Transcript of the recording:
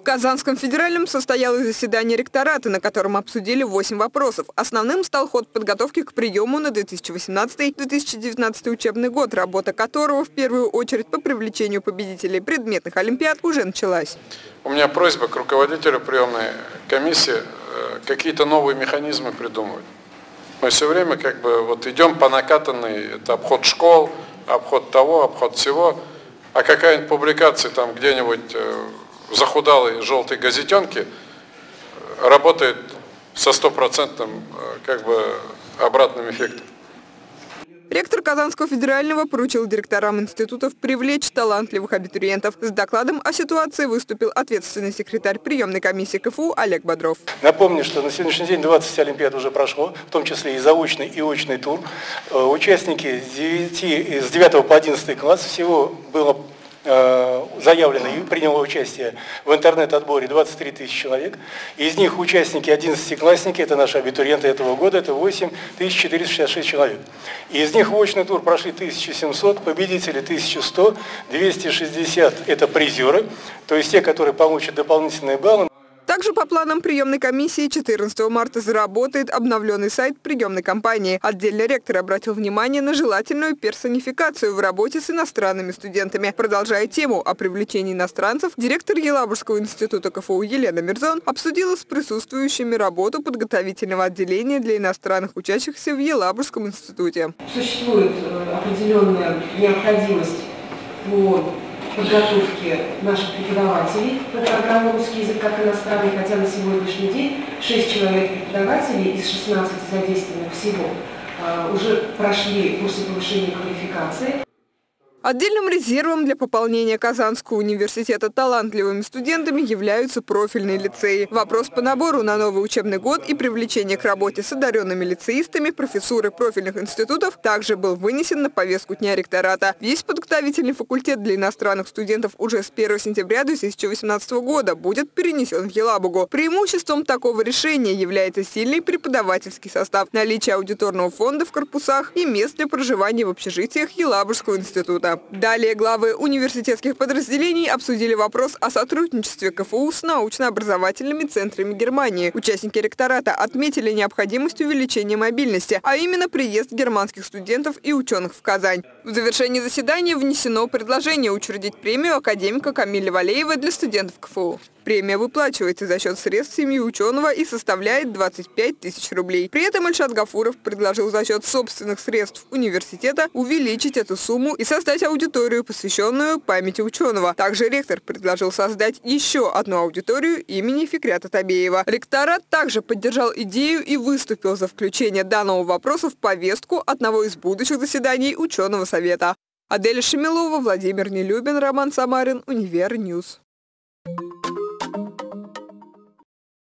В Казанском федеральном состоялось заседание ректората, на котором обсудили 8 вопросов. Основным стал ход подготовки к приему на 2018-2019 учебный год, работа которого в первую очередь по привлечению победителей предметных олимпиад уже началась. У меня просьба к руководителю приемной комиссии э, какие-то новые механизмы придумывать. Мы все время как бы вот идем по накатанной, это обход школ, обход того, обход всего, а какая-нибудь публикация там где-нибудь э, захудалой желтой газетенки работает со стопроцентным э, как бы обратным эффектом. Ректор Казанского федерального поручил директорам институтов привлечь талантливых абитуриентов. С докладом о ситуации выступил ответственный секретарь приемной комиссии КФУ Олег Бодров. Напомню, что на сегодняшний день 20 олимпиад уже прошло, в том числе и заочный, и очный тур. Э, участники с 9, с 9 по 11 класс всего было Э, заявлено и приняло участие в интернет-отборе 23 тысячи человек. Из них участники 11-классники, это наши абитуриенты этого года, это 8 466 человек. Из них в очный тур прошли 1700, победители 1100, 260 это призеры, то есть те, которые получат дополнительные баллы. По планам приемной комиссии 14 марта заработает обновленный сайт приемной компании. Отдельно ректор обратил внимание на желательную персонификацию в работе с иностранными студентами. Продолжая тему о привлечении иностранцев, директор Елабужского института КФУ Елена Мирзон обсудила с присутствующими работу подготовительного отделения для иностранных учащихся в Елабужском институте. Существует э, определенная необходимость по подготовки наших преподавателей по программе «Русский язык как иностранный», хотя на сегодняшний день 6 человек преподавателей из 16 задействованных всего а, уже прошли курсы повышения квалификации. Отдельным резервом для пополнения Казанского университета талантливыми студентами являются профильные лицеи. Вопрос по набору на новый учебный год и привлечение к работе с одаренными лицеистами профессуры профильных институтов также был вынесен на повестку дня ректората. Весь подготовительный факультет для иностранных студентов уже с 1 сентября 2018 года будет перенесен в Елабугу. Преимуществом такого решения является сильный преподавательский состав, наличие аудиторного фонда в корпусах и мест для проживания в общежитиях Елабужского института года. Далее главы университетских подразделений обсудили вопрос о сотрудничестве КФУ с научно-образовательными центрами Германии. Участники ректората отметили необходимость увеличения мобильности, а именно приезд германских студентов и ученых в Казань. В завершении заседания внесено предложение учредить премию академика Камиля Валеева для студентов КФУ. Премия выплачивается за счет средств семьи ученого и составляет 25 тысяч рублей. При этом Ильшат Гафуров предложил за счет собственных средств университета увеличить эту сумму и создать аудиторию, посвященную памяти ученого. Также ректор предложил создать еще одну аудиторию имени Фикрята Табеева. Ректорат также поддержал идею и выступил за включение данного вопроса в повестку одного из будущих заседаний ученого совета. Аделя Шемилова, Владимир Нелюбин, Роман Самарин, Univer News.